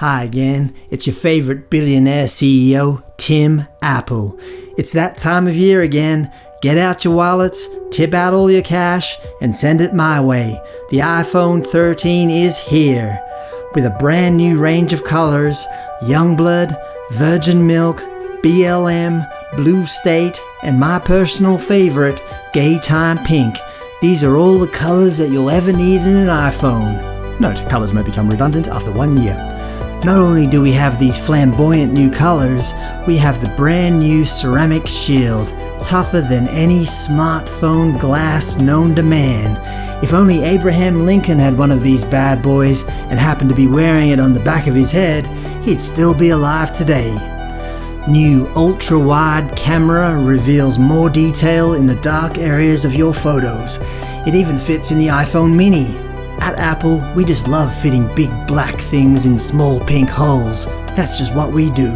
Hi again, it's your favorite billionaire CEO, Tim Apple. It's that time of year again. Get out your wallets, tip out all your cash, and send it my way. The iPhone 13 is here. With a brand new range of colors, Youngblood, Virgin Milk, BLM, Blue State, and my personal favorite, Gay Time Pink. These are all the colors that you'll ever need in an iPhone. Note, colors may become redundant after one year. Not only do we have these flamboyant new colors, we have the brand new ceramic shield, tougher than any smartphone glass known to man. If only Abraham Lincoln had one of these bad boys and happened to be wearing it on the back of his head, he'd still be alive today. New ultra-wide camera reveals more detail in the dark areas of your photos. It even fits in the iPhone mini. At Apple, we just love fitting big black things in small pink holes. That's just what we do.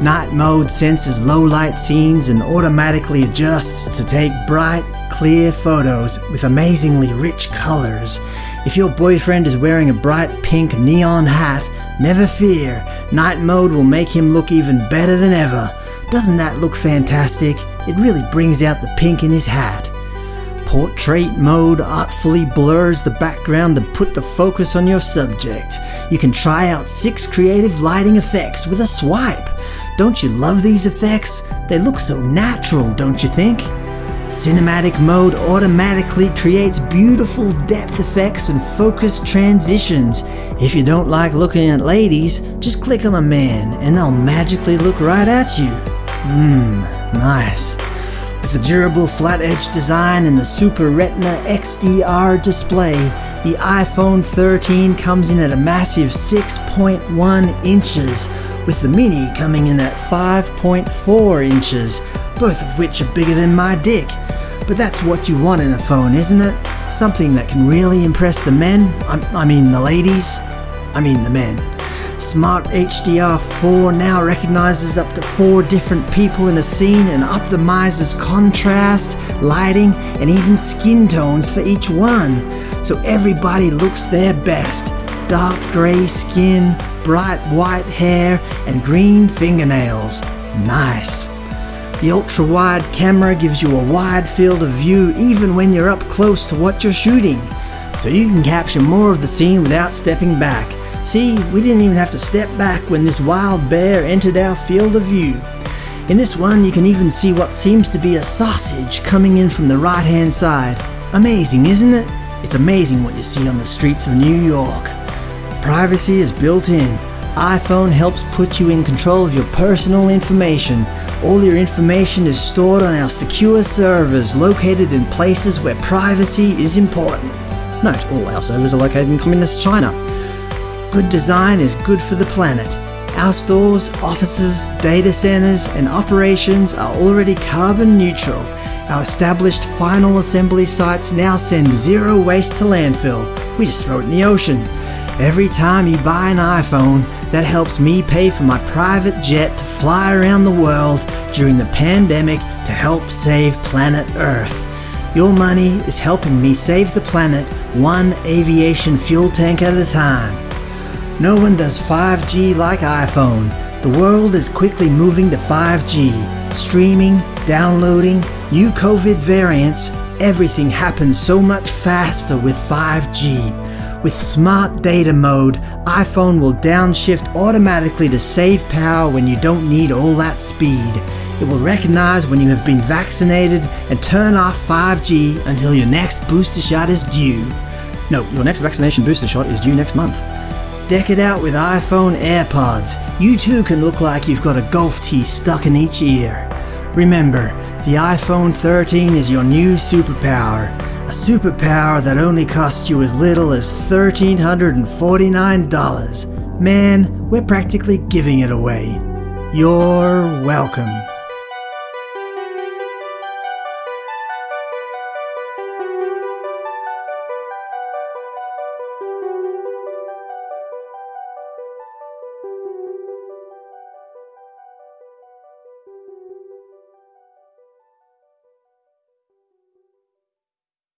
Night mode senses low light scenes and automatically adjusts to take bright, clear photos with amazingly rich colors. If your boyfriend is wearing a bright pink neon hat, never fear, night mode will make him look even better than ever. Doesn't that look fantastic? It really brings out the pink in his hat. Portrait mode artfully blurs the background to put the focus on your subject. You can try out six creative lighting effects with a swipe. Don't you love these effects? They look so natural, don't you think? Cinematic mode automatically creates beautiful depth effects and focus transitions. If you don't like looking at ladies, just click on a man and they'll magically look right at you. Mmm, nice. With the durable flat edge design and the Super Retina XDR display, the iPhone 13 comes in at a massive 6.1 inches, with the Mini coming in at 5.4 inches, both of which are bigger than my dick. But that's what you want in a phone, isn't it? Something that can really impress the men, I, I mean the ladies, I mean the men. Smart HDR4 now recognizes up to four different people in a scene and optimizes contrast, lighting, and even skin tones for each one. So everybody looks their best. Dark gray skin, bright white hair, and green fingernails. Nice. The ultra-wide camera gives you a wide field of view even when you're up close to what you're shooting, so you can capture more of the scene without stepping back. See, we didn't even have to step back when this wild bear entered our field of view. In this one you can even see what seems to be a sausage coming in from the right hand side. Amazing, isn't it? It's amazing what you see on the streets of New York. Privacy is built in. iPhone helps put you in control of your personal information. All your information is stored on our secure servers located in places where privacy is important. Note, all our servers are located in communist China. Good design is good for the planet. Our stores, offices, data centers, and operations are already carbon neutral. Our established final assembly sites now send zero waste to landfill. We just throw it in the ocean. Every time you buy an iPhone, that helps me pay for my private jet to fly around the world during the pandemic to help save planet Earth. Your money is helping me save the planet one aviation fuel tank at a time. No one does 5G like iPhone. The world is quickly moving to 5G. Streaming, downloading, new COVID variants, everything happens so much faster with 5G. With Smart Data Mode, iPhone will downshift automatically to save power when you don't need all that speed. It will recognize when you have been vaccinated and turn off 5G until your next booster shot is due. No, your next vaccination booster shot is due next month. Deck it out with iPhone AirPods. You too can look like you've got a golf tee stuck in each ear. Remember, the iPhone 13 is your new superpower. A superpower that only costs you as little as $1,349. Man, we're practically giving it away. You're welcome.